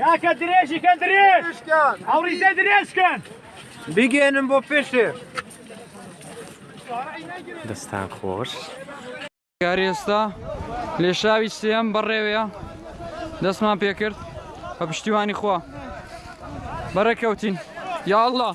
کاکە درێژی کە درێژ ئەوڕیزە درێژکەن بگەێنم بۆ پێشێ دەستان خۆش گارێستا لێشاوی سێم بەڕێوەیە دەستمان پێکرد بە پشتیوانی خوا بەڕێکەوتین یا الله